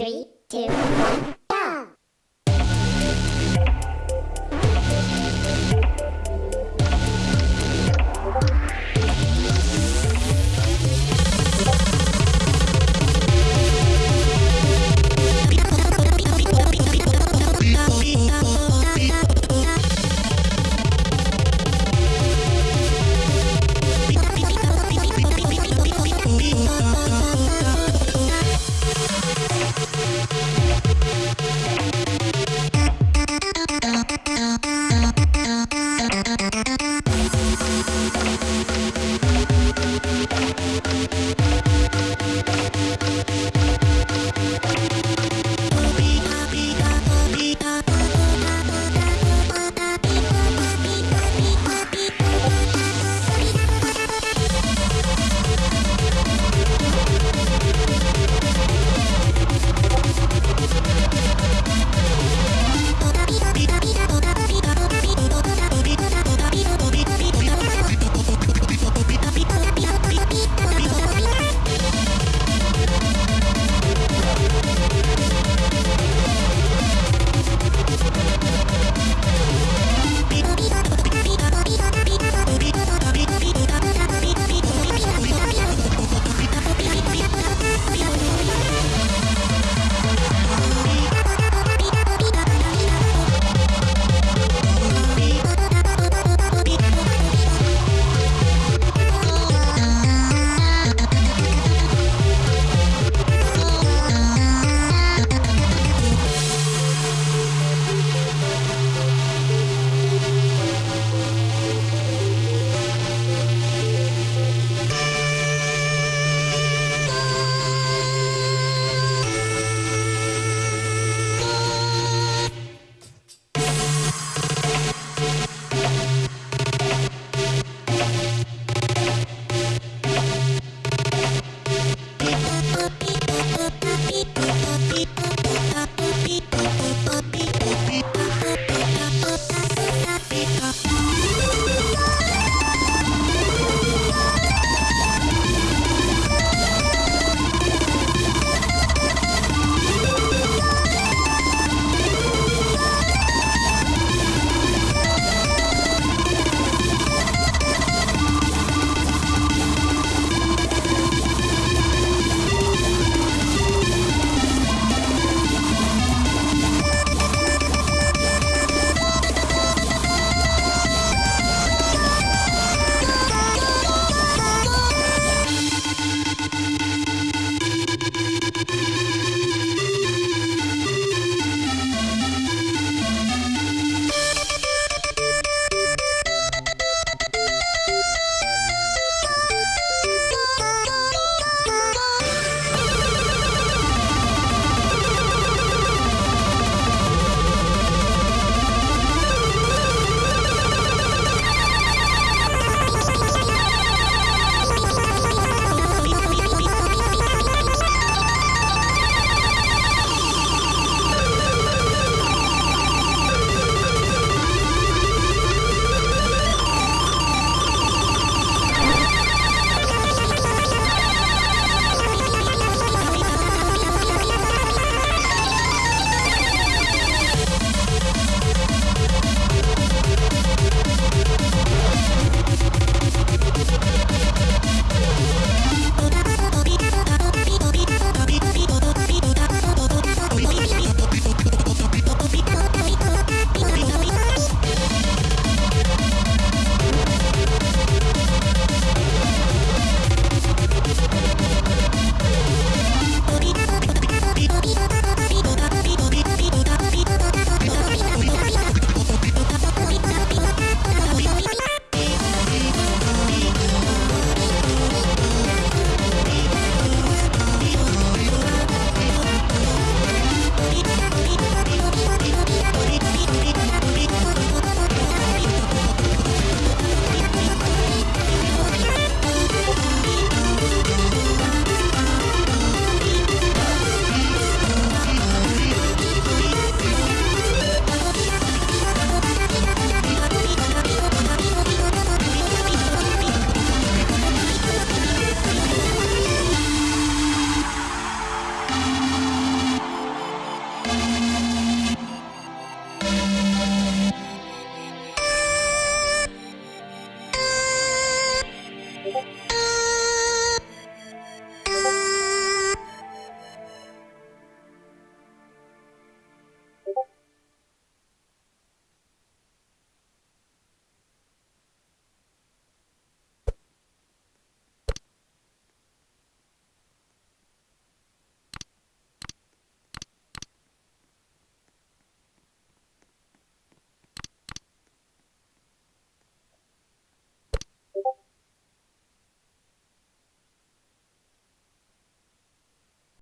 Three, Thank you.